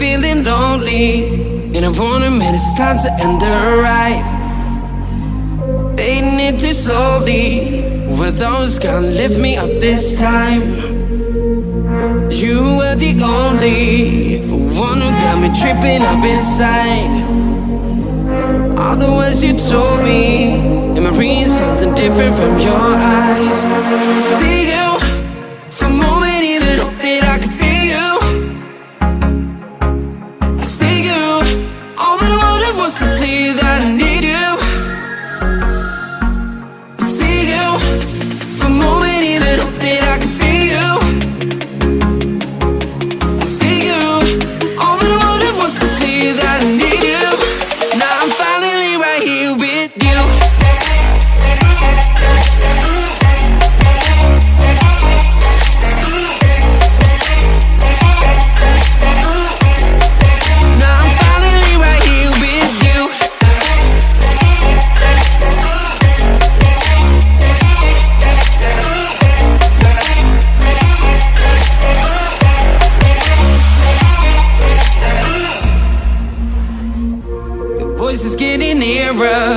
lonely. And I wanna admit it's time to end the ride. Fading it too slowly Were those gonna lift me up this time. You were the only one who got me tripping up inside. All the words you told me Am I reading something different from your eyes? See you voice is getting nearer.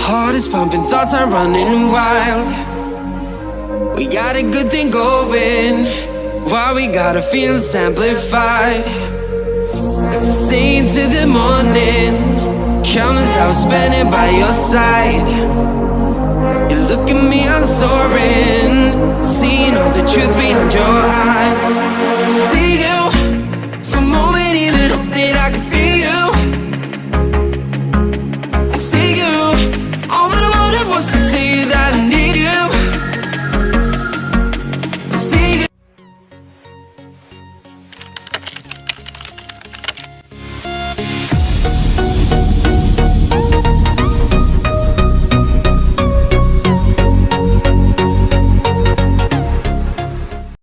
Heart is pumping, thoughts are running wild. We got a good thing going. Why we gotta feel amplified? Stay into the morning. Countless hours spending by your side. You look at me, I'm soaring. See